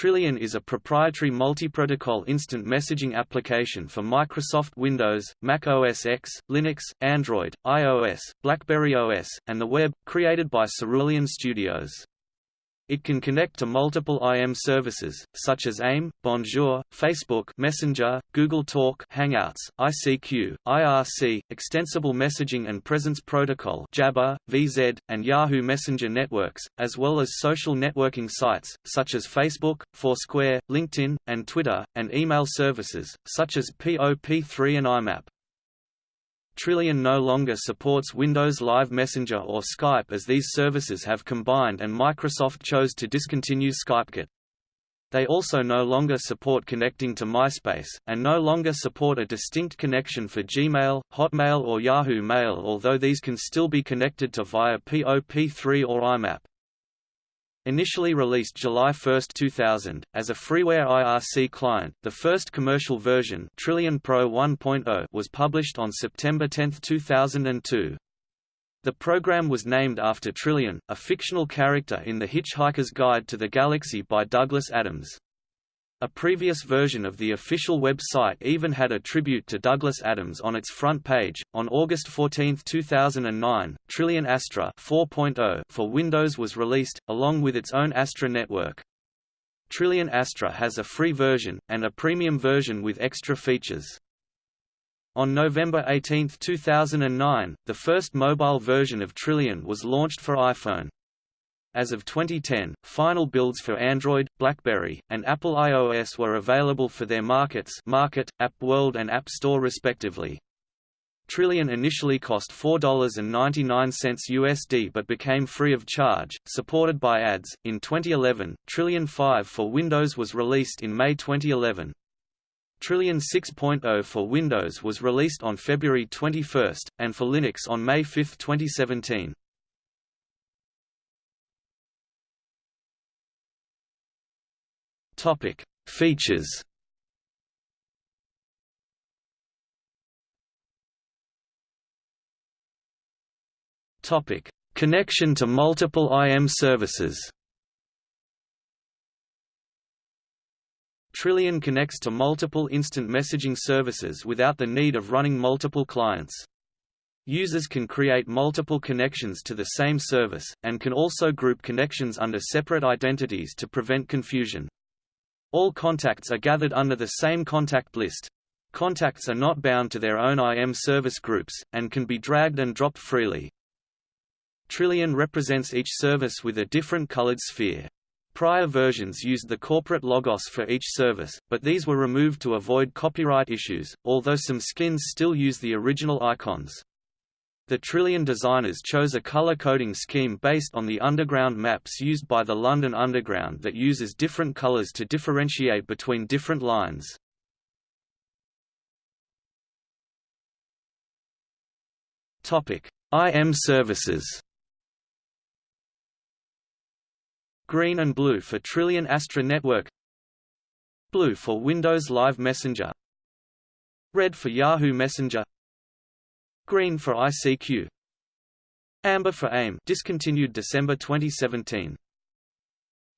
Trillian is a proprietary multi-protocol instant messaging application for Microsoft Windows, Mac OS X, Linux, Android, iOS, BlackBerry OS, and the web, created by Cerulean Studios. It can connect to multiple IM services, such as AIM, Bonjour, Facebook Messenger, Google Talk Hangouts, ICQ, IRC, Extensible Messaging and Presence Protocol Jabber, VZ, and Yahoo Messenger networks, as well as social networking sites, such as Facebook, Foursquare, LinkedIn, and Twitter, and email services, such as POP3 and IMAP. Trillian no longer supports Windows Live Messenger or Skype as these services have combined and Microsoft chose to discontinue SkypeKit. They also no longer support connecting to MySpace, and no longer support a distinct connection for Gmail, Hotmail or Yahoo Mail although these can still be connected to via POP3 or IMAP. Initially released July 1, 2000, as a freeware IRC client, the first commercial version Trillian Pro 1.0 was published on September 10, 2002. The program was named after Trillian, a fictional character in The Hitchhiker's Guide to the Galaxy by Douglas Adams. A previous version of the official website even had a tribute to Douglas Adams on its front page. On August 14, 2009, Trillian Astra 4.0 for Windows was released, along with its own Astra network. Trillian Astra has a free version, and a premium version with extra features. On November 18, 2009, the first mobile version of Trillian was launched for iPhone. As of 2010, final builds for Android, BlackBerry, and Apple iOS were available for their markets Market, App World and App Store respectively. Trillian initially cost $4.99 USD but became free of charge, supported by ads. In 2011, Trillian 5 for Windows was released in May 2011. Trillian 6.0 for Windows was released on February 21, and for Linux on May 5, 2017. Topic: Features. Topic: Connection to multiple IM services. Trillian connects to multiple instant messaging services without the need of running multiple clients. Users can create multiple connections to the same service, and can also group connections under separate identities to prevent confusion. All contacts are gathered under the same contact list. Contacts are not bound to their own IM service groups, and can be dragged and dropped freely. Trillian represents each service with a different colored sphere. Prior versions used the corporate logos for each service, but these were removed to avoid copyright issues, although some skins still use the original icons. The Trillian designers chose a color coding scheme based on the underground maps used by the London Underground that uses different colors to differentiate between different lines. Topic: IM services. Green and blue for Trillian Astra Network. Blue for Windows Live Messenger. Red for Yahoo Messenger. Green for ICQ. Amber for AIM discontinued December 2017.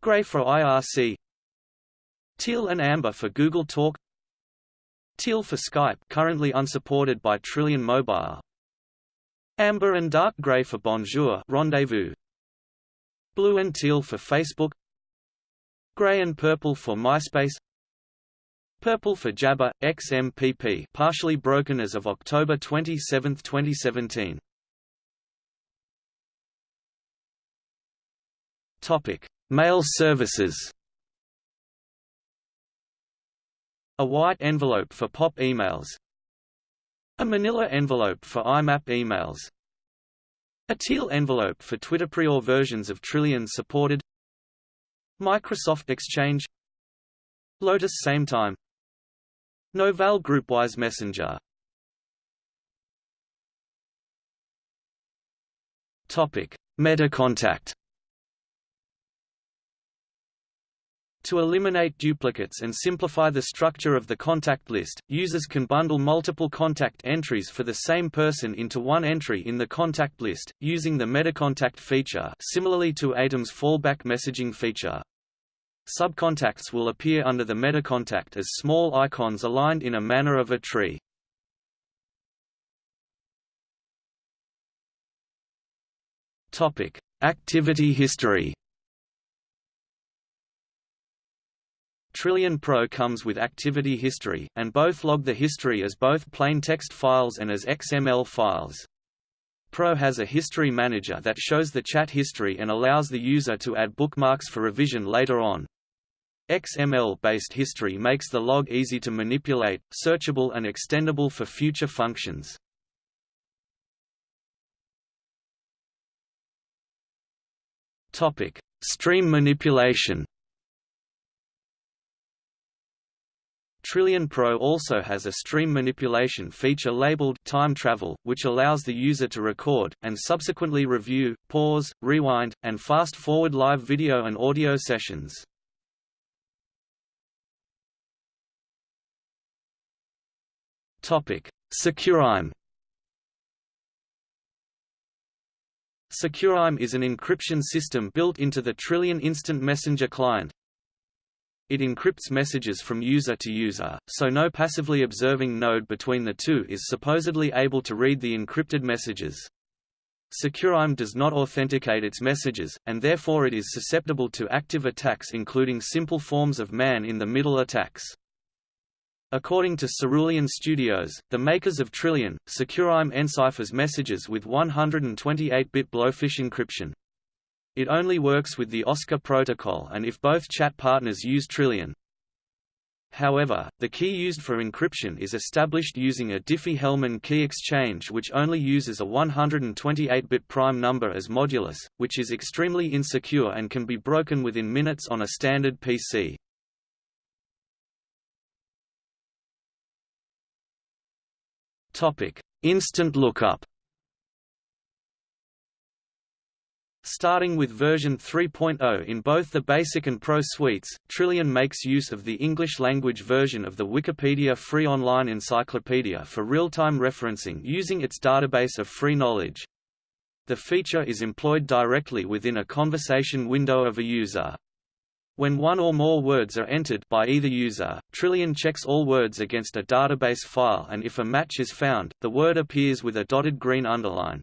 Gray for IRC. Teal and amber for Google Talk. Teal for Skype currently unsupported by Trillian Mobile. Amber and dark gray for Bonjour Rendezvous. Blue and teal for Facebook. Gray and purple for MySpace. Purple for Jabber, XMPP partially broken as of October 27, 2017. Topic: Mail services. A white envelope for POP emails. A manila envelope for IMAP emails. A teal envelope for Twitter Prior versions of Trillian supported. Microsoft Exchange. Lotus Same Time Novell Groupwise Messenger Topic: MetaContact. To eliminate duplicates and simplify the structure of the contact list, users can bundle multiple contact entries for the same person into one entry in the contact list, using the MetaContact feature similarly to ATEM's fallback messaging feature. Subcontacts will appear under the metacontact as small icons aligned in a manner of a tree. Topic: Activity history. Trillian Pro comes with activity history, and both log the history as both plain text files and as XML files. Pro has a history manager that shows the chat history and allows the user to add bookmarks for revision later on. XML-based history makes the log easy to manipulate, searchable and extendable for future functions. Topic: Stream manipulation. Trillian Pro also has a stream manipulation feature labeled Time Travel, which allows the user to record, and subsequently review, pause, rewind, and fast-forward live video and audio sessions. SecureIME SecureIME is an encryption system built into the Trillian Instant Messenger client. It encrypts messages from user to user, so no passively observing node between the two is supposedly able to read the encrypted messages. SecureIME does not authenticate its messages, and therefore it is susceptible to active attacks including simple forms of man-in-the-middle attacks. According to Cerulean Studios, the makers of Trillian, SecureIME enciphers messages with 128-bit blowfish encryption. It only works with the Oscar protocol and if both chat partners use Trillian. However, the key used for encryption is established using a Diffie-Hellman key exchange which only uses a 128-bit prime number as modulus, which is extremely insecure and can be broken within minutes on a standard PC. Topic: Instant lookup. Starting with version 3.0 in both the Basic and Pro suites, Trillian makes use of the English-language version of the Wikipedia Free Online Encyclopedia for real-time referencing using its database of free knowledge. The feature is employed directly within a conversation window of a user. When one or more words are entered by either user, Trillian checks all words against a database file and if a match is found, the word appears with a dotted green underline.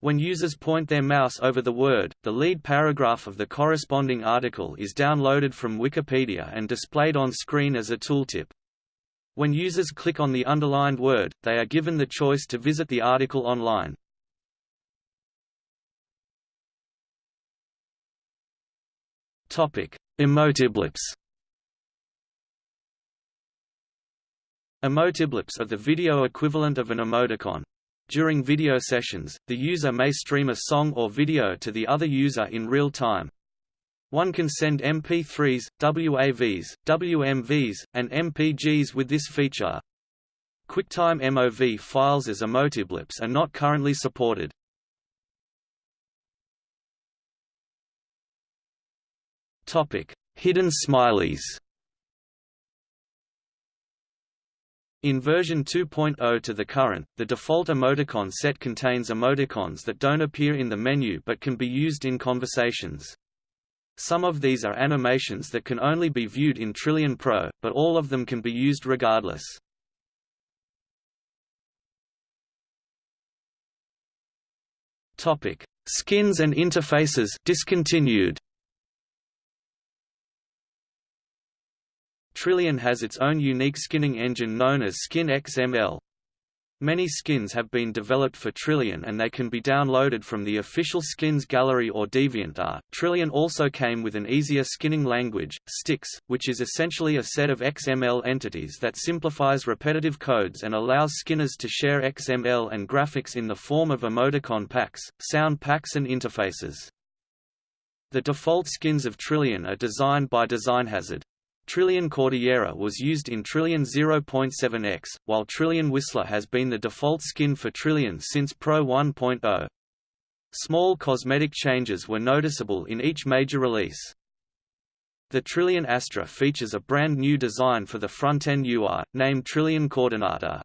When users point their mouse over the word, the lead paragraph of the corresponding article is downloaded from Wikipedia and displayed on screen as a tooltip. When users click on the underlined word, they are given the choice to visit the article online. Topic: Emotiblips Emotiblips are the video equivalent of an emoticon. During video sessions, the user may stream a song or video to the other user in real time. One can send MP3s, WAVs, WMVs, and MPGs with this feature. QuickTime MOV files as emotiblips are not currently supported. Topic: Hidden smileys. In version 2.0 to the current, the default emoticon set contains emoticons that don't appear in the menu but can be used in conversations. Some of these are animations that can only be viewed in Trillian Pro, but all of them can be used regardless. Topic: Skins and interfaces discontinued. Trillian has its own unique skinning engine known as Skin XML. Many skins have been developed for Trillian and they can be downloaded from the official skins gallery or DeviantArt. Trillian also came with an easier skinning language, Stix, which is essentially a set of XML entities that simplifies repetitive codes and allows skinners to share XML and graphics in the form of emoticon packs, sound packs and interfaces. The default skins of Trillian are designed by DesignHazard. Trillian Cordillera was used in Trillian 0.7x, while Trillian Whistler has been the default skin for Trillian since Pro 1.0. Small cosmetic changes were noticeable in each major release. The Trillian Astra features a brand new design for the front-end UI, named Trillian Coordinator.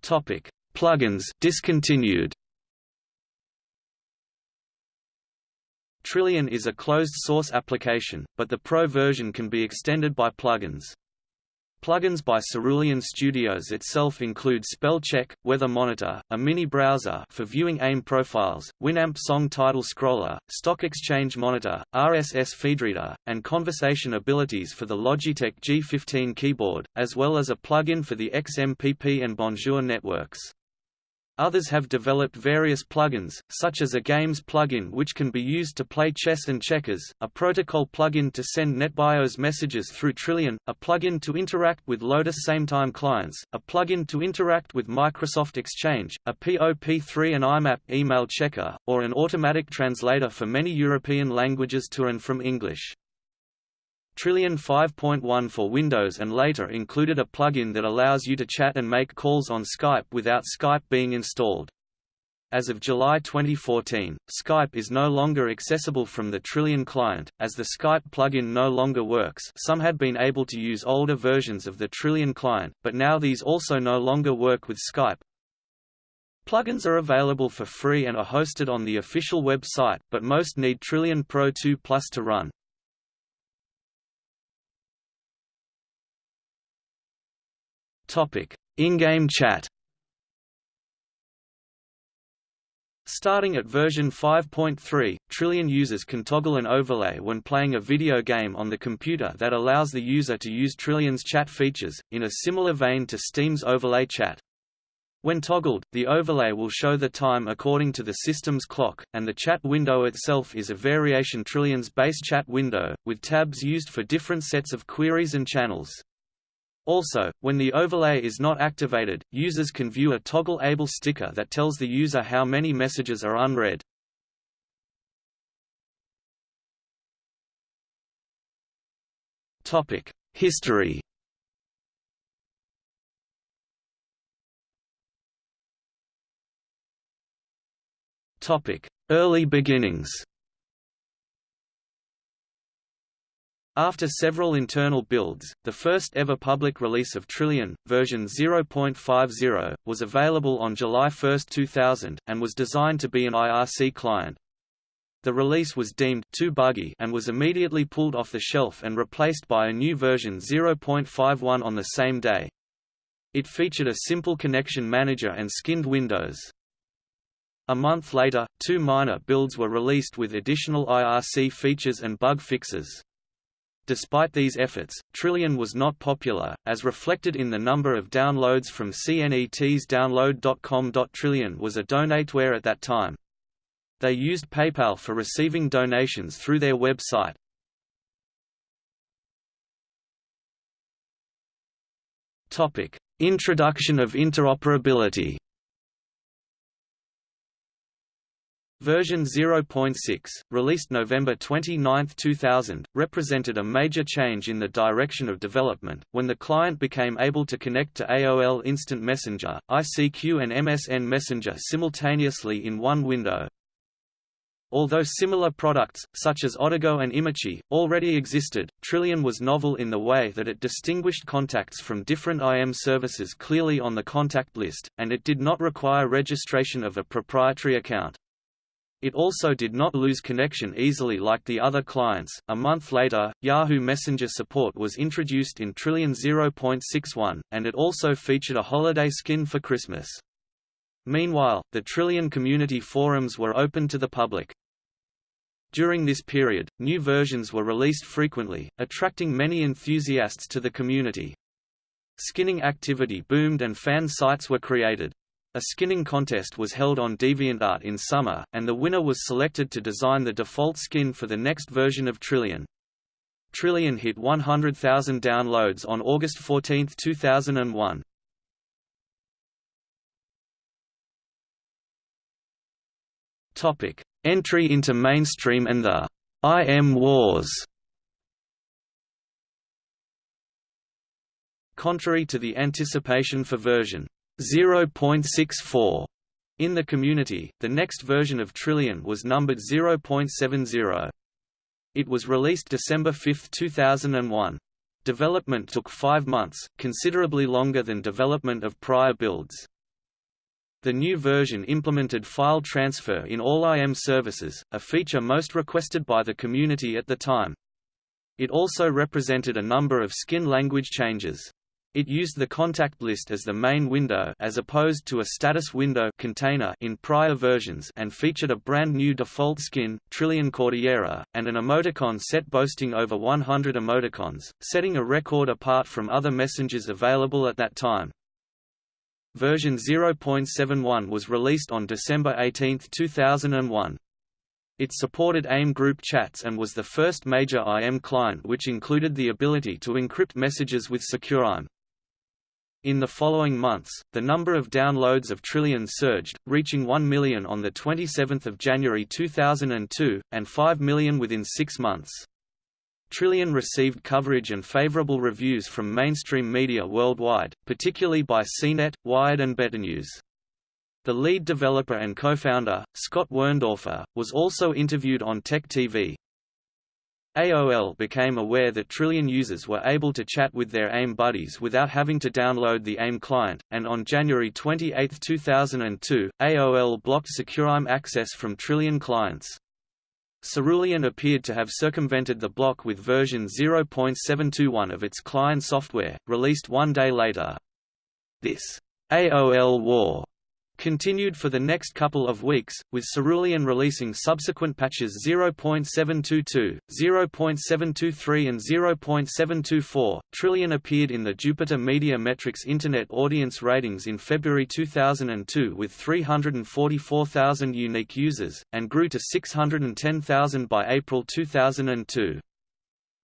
Topic: Plugins discontinued. Trillian is a closed-source application, but the Pro version can be extended by plugins. Plugins by Cerulean Studios itself include Spellcheck, Weather Monitor, a mini browser for viewing AIM profiles, Winamp Song Title Scroller, Stock Exchange Monitor, RSS Feedreader, and conversation abilities for the Logitech G15 keyboard, as well as a plugin for the XMPP and Bonjour networks. Others have developed various plugins, such as a Games plugin which can be used to play chess and checkers, a protocol plugin to send NetBIOS messages through Trillian, a plugin to interact with Lotus SameTime clients, a plugin to interact with Microsoft Exchange, a POP3 and IMAP email checker, or an automatic translator for many European languages to and from English. Trillian 5.1 for Windows and later included a plugin that allows you to chat and make calls on Skype without Skype being installed. As of July 2014, Skype is no longer accessible from the Trillian client, as the Skype plugin no longer works some had been able to use older versions of the Trillian client, but now these also no longer work with Skype. Plugins are available for free and are hosted on the official website, but most need Trillian Pro 2 Plus to run. In-game chat. Starting at version 5.3, Trillian users can toggle an overlay when playing a video game on the computer that allows the user to use Trillian's chat features, in a similar vein to Steam's overlay chat. When toggled, the overlay will show the time according to the system's clock, and the chat window itself is a variation Trillian's base chat window, with tabs used for different sets of queries and channels. Also, when the overlay is not activated, users can view a toggle-able sticker that tells the user how many messages are unread. History Early beginnings After several internal builds, the first ever public release of Trillian, version 0.50, was available on July 1, 2000, and was designed to be an IRC client. The release was deemed too buggy and was immediately pulled off the shelf and replaced by a new version 0.51 on the same day. It featured a simple connection manager and skinned windows. A month later, two minor builds were released with additional IRC features and bug fixes. Despite these efforts, Trillian was not popular, as reflected in the number of downloads from CNET's download.com. Trillian was a donateware at that time. They used PayPal for receiving donations through their website. Topic: Introduction of interoperability. Version 0.6, released November 29, 2000, represented a major change in the direction of development, when the client became able to connect to AOL Instant Messenger, ICQ and MSN Messenger simultaneously in one window. Although similar products, such as Odigo and Imachi, already existed, Trillian was novel in the way that it distinguished contacts from different IM services clearly on the contact list, and it did not require registration of a proprietary account. It also did not lose connection easily like the other clients. A month later, Yahoo Messenger support was introduced in Trillian 0.61, and it also featured a holiday skin for Christmas. Meanwhile, the Trillian community forums were open to the public. During this period, new versions were released frequently, attracting many enthusiasts to the community. Skinning activity boomed and fan sites were created. A skinning contest was held on DeviantArt in summer, and the winner was selected to design the default skin for the next version of Trillian. Trillian hit 100,000 downloads on August 14, 2001. Topic: Entry into mainstream and the IM wars. Contrary to the anticipation for version 0.64 in the community, the next version of Trillian was numbered 0.70. It was released December 5, 2001. Development took five months, considerably longer than development of prior builds. The new version implemented file transfer in all IM services, a feature most requested by the community at the time. It also represented a number of skin language changes. It used the contact list as the main window as opposed to a status window container in prior versions and featured a brand new default skin, Trillian Cordillera, and an emoticon set boasting over 100 emoticons, setting a record apart from other messengers available at that time. Version 0.71 was released on December 18, 2001. It supported AIM group chats and was the first major IM client which included the ability to encrypt messages with SecureIM. In the following months, the number of downloads of Trillian surged, reaching 1 million on 27 January 2002, and 5 million within six months. Trillian received coverage and favorable reviews from mainstream media worldwide, particularly by CNET, Wired and BetterNews. The lead developer and co-founder, Scott Werndorfer, was also interviewed on Tech TV. AOL became aware that Trillian users were able to chat with their AIM buddies without having to download the AIM client, and on January 28, 2002, AOL blocked SecureIM access from Trillian clients. Cerulean appeared to have circumvented the block with version 0.721 of its client software, released one day later. This AOL war continued for the next couple of weeks, with Cerulean releasing subsequent patches 0.722, 0.723 and 0.724. Trillian appeared in the Jupiter Media Metrics Internet Audience Ratings in February 2002 with 344,000 unique users, and grew to 610,000 by April 2002.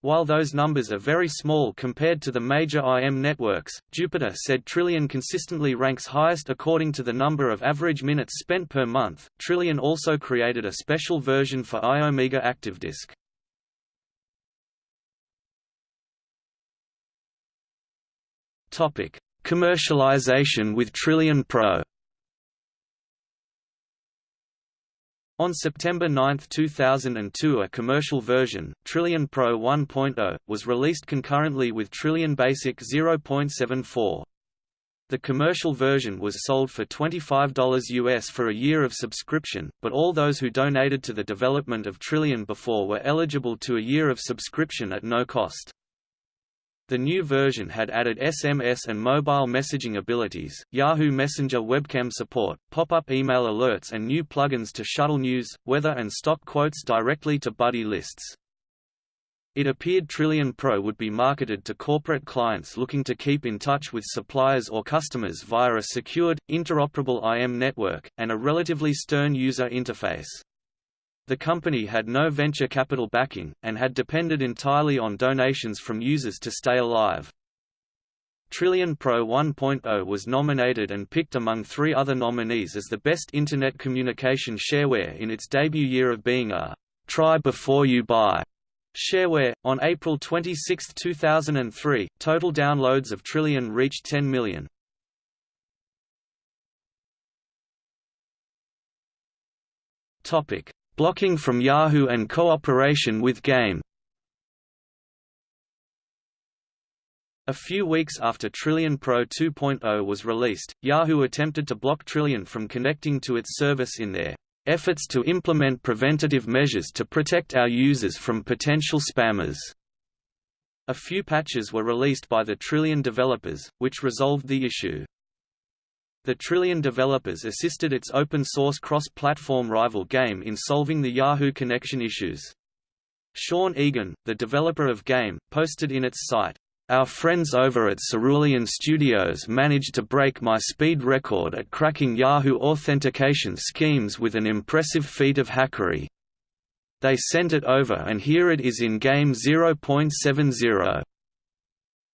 While those numbers are very small compared to the major IM networks, Jupiter said Trillian consistently ranks highest according to the number of average minutes spent per month. Trillian also created a special version for iOmega ActiveDisk. Topic: Commercialization with Trillian Pro. On September 9, 2002 a commercial version, Trillian Pro 1.0, was released concurrently with Trillian Basic 0.74. The commercial version was sold for $25 US for a year of subscription, but all those who donated to the development of Trillian before were eligible to a year of subscription at no cost. The new version had added SMS and mobile messaging abilities, Yahoo Messenger webcam support, pop-up email alerts and new plugins to shuttle news, weather and stock quotes directly to buddy lists. It appeared Trillian Pro would be marketed to corporate clients looking to keep in touch with suppliers or customers via a secured, interoperable IM network, and a relatively stern user interface. The company had no venture capital backing, and had depended entirely on donations from users to stay alive. Trillian Pro 1.0 was nominated and picked among three other nominees as the best Internet communication shareware in its debut year of being a «try before you buy» shareware. On April 26, 2003, total downloads of Trillian reached 10 million. Topic: Blocking from Yahoo and cooperation with Gaim A few weeks after Trillian Pro 2.0 was released, Yahoo attempted to block Trillian from connecting to its service in their efforts to implement preventative measures to protect our users from potential spammers. A few patches were released by the Trillian developers, which resolved the issue. The Trillian developers assisted its open-source cross-platform rival Gaim in solving the Yahoo connection issues. Sean Egan, the developer of Gaim, posted in its site, our friends over at Cerulean Studios managed to break my speed record at cracking Yahoo authentication schemes with an impressive feat of hackery. They sent it over and here it is in Gaim 0.70.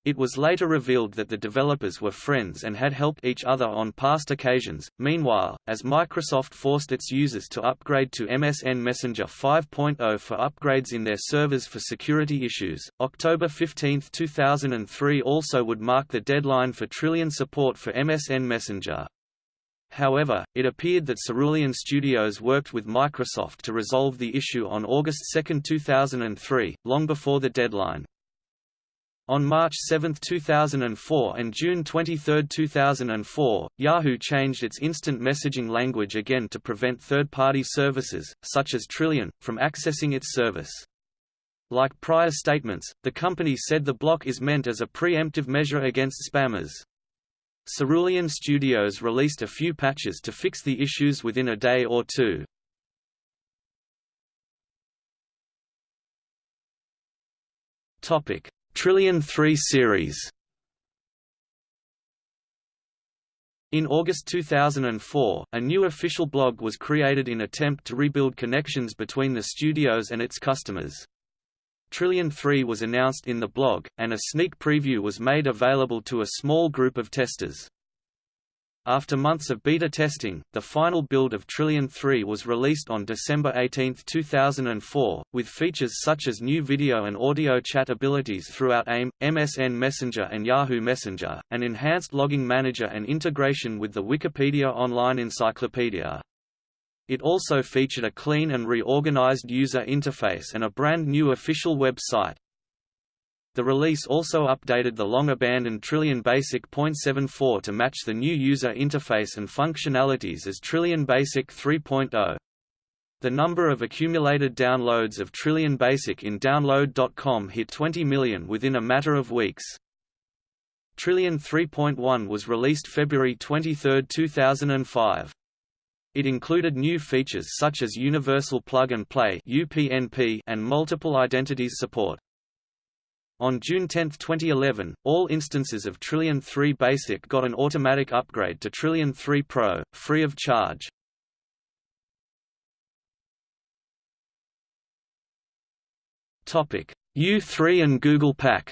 It was later revealed that the developers were friends and had helped each other on past occasions. Meanwhile, as Microsoft forced its users to upgrade to MSN Messenger 5.0 for upgrades in their servers for security issues, October 15, 2003 also would mark the deadline for Trillian support for MSN Messenger. However, it appeared that Cerulean Studios worked with Microsoft to resolve the issue on August 2, 2003, long before the deadline. On March 7, 2004 and June 23, 2004, Yahoo changed its instant messaging language again to prevent third-party services, such as Trillian, from accessing its service. Like prior statements, the company said the block is meant as a preemptive measure against spammers. Cerulean Studios released a few patches to fix the issues within a day or two. Topic: Trillian 3 series In August 2004, a new official blog was created in attempt to rebuild connections between the studios and its customers. Trillian 3 was announced in the blog, and a sneak preview was made available to a small group of testers. After months of beta testing, the final build of Trillian 3 was released on December 18, 2004, with features such as new video and audio chat abilities throughout AIM, MSN Messenger and Yahoo Messenger, an enhanced logging manager and integration with the Wikipedia Online Encyclopedia. It also featured a clean and reorganized user interface and a brand new official website. The release also updated the long-abandoned Trillian Basic .74 to match the new user interface and functionalities as Trillian Basic 3.0. The number of accumulated downloads of Trillian Basic in Download.com hit 20 million within a matter of weeks. Trillian 3.1 was released February 23, 2005. It included new features such as Universal Plug and Play and multiple identities support. On June 10, 2011, all instances of Trillian 3 Basic got an automatic upgrade to Trillian 3 Pro, free of charge. U3 and Google Pack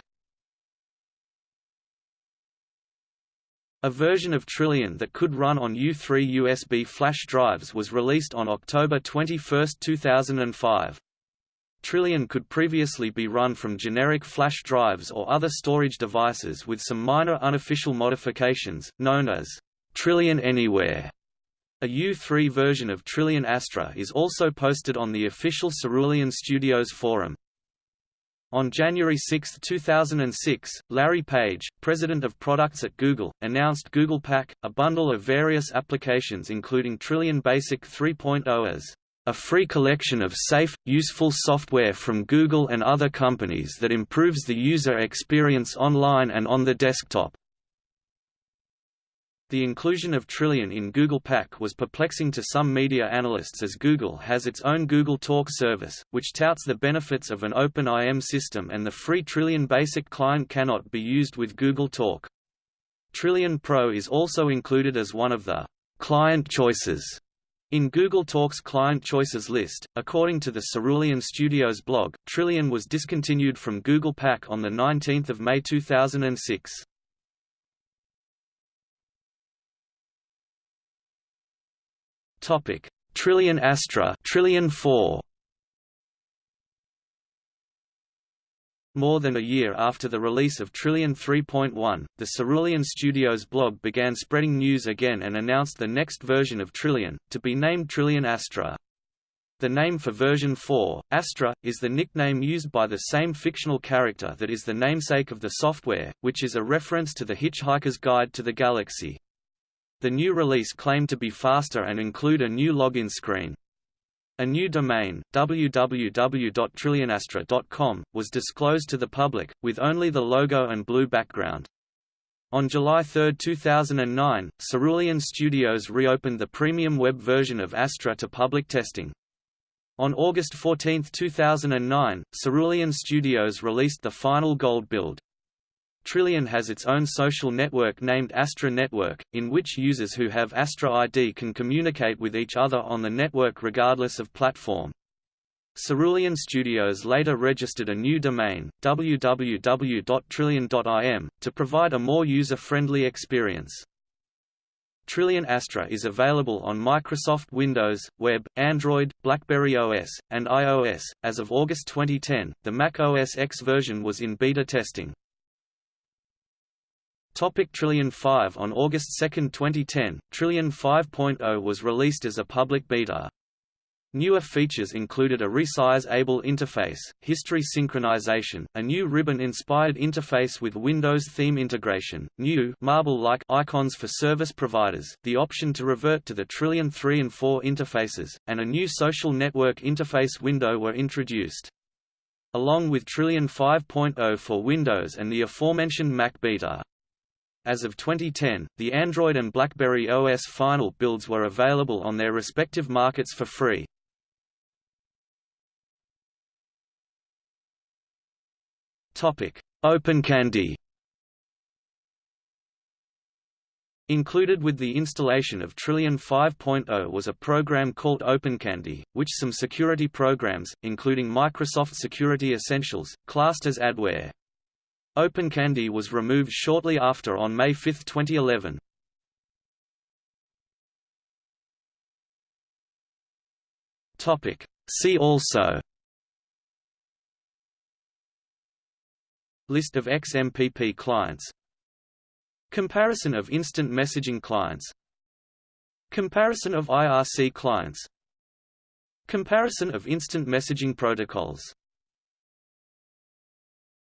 A version of Trillian that could run on U3 USB flash drives was released on October 21, 2005. Trillian could previously be run from generic flash drives or other storage devices with some minor unofficial modifications, known as Trillian Anywhere. A U3 version of Trillian Astra is also posted on the official Cerulean Studios forum. On January 6, 2006, Larry Page, president of products at Google, announced Google Pack, a bundle of various applications including Trillian Basic 3.0 as a free collection of safe, useful software from Google and other companies that improves the user experience online and on the desktop. The inclusion of Trillian in Google Pack was perplexing to some media analysts as Google has its own Google Talk service, which touts the benefits of an open IM system and the free Trillian Basic client cannot be used with Google Talk. Trillian Pro is also included as one of the client choices in Google Talk's Client Choices list, according to the Cerulean Studios blog, Trillian was discontinued from Google Pack on 19 May 2006. Trillian Astra Trillian 4 More than a year after the release of Trillian 3.1, the Cerulean Studios blog began spreading news again and announced the next version of Trillian, to be named Trillian Astra. The name for version 4, Astra, is the nickname used by the same fictional character that is the namesake of the software, which is a reference to The Hitchhiker's Guide to the Galaxy. The new release claimed to be faster and include a new login screen. A new domain, www.trillianastra.com, was disclosed to the public, with only the logo and blue background. On July 3, 2009, Cerulean Studios reopened the premium web version of Astra to public testing. On August 14, 2009, Cerulean Studios released the final gold build. Trillian has its own social network named Astra Network, in which users who have Astra ID can communicate with each other on the network regardless of platform. Cerulean Studios later registered a new domain, www.trillian.im, to provide a more user-friendly experience. Trillian Astra is available on Microsoft Windows, Web, Android, BlackBerry OS, and iOS. As of August 2010, the Mac OS X version was in beta testing. Topic Trillian 5 On August 2, 2010, Trillian 5.0 was released as a public beta. Newer features included a resize-able interface, history synchronization, a new ribbon-inspired interface with Windows theme integration, new marble-like icons for service providers, the option to revert to the Trillian 3 and 4 interfaces, and a new social network interface window were introduced. Along with Trillian 5.0 for Windows and the aforementioned Mac Beta. As of 2010, the Android and BlackBerry OS final builds were available on their respective markets for free. Topic: OpenCandy Included with the installation of Trillian 5.0 was a program called OpenCandy, which some security programs, including Microsoft Security Essentials, classed as adware. OpenCandy was removed shortly after on May 5, 2011. Topic. See also. List of XMPP clients. Comparison of instant messaging clients. Comparison of IRC clients. Comparison of instant messaging protocols